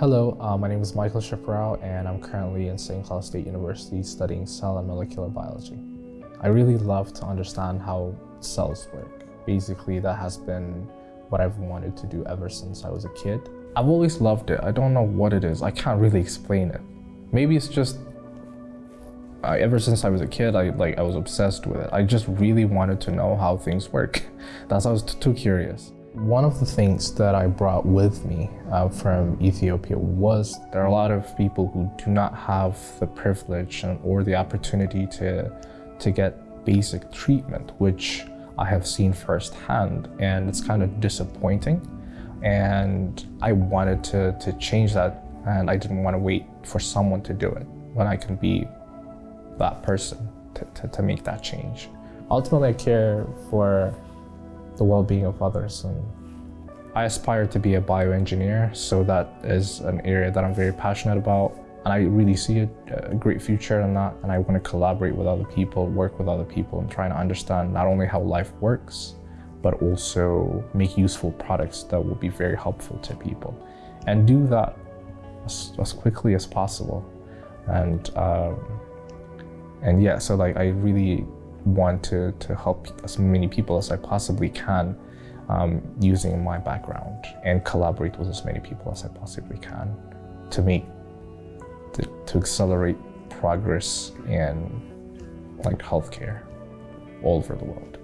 Hello, uh, my name is Michael Shiprao and I'm currently in St. Cloud State University studying cell and molecular biology. I really love to understand how cells work. Basically, that has been what I've wanted to do ever since I was a kid. I've always loved it. I don't know what it is. I can't really explain it. Maybe it's just I, ever since I was a kid, I like I was obsessed with it. I just really wanted to know how things work. That's why I was too curious. One of the things that I brought with me uh, from Ethiopia was there are a lot of people who do not have the privilege or the opportunity to, to get basic treatment, which I have seen firsthand, and it's kind of disappointing. And I wanted to, to change that, and I didn't want to wait for someone to do it when I can be that person to, to, to make that change. Ultimately, I care for the well-being of others. And I aspire to be a bioengineer, so that is an area that I'm very passionate about. And I really see a, a, great future in that. And I want to collaborate with other people, work with other people, and try to understand not only how life works, but also make useful products that will be very helpful to people. And do that as, as quickly as possible. And um, and yeah, so like I really want to, to help as many people as I possibly can um, using my background and collaborate with as many people as I possibly can to make, to, to accelerate progress in like healthcare all over the world.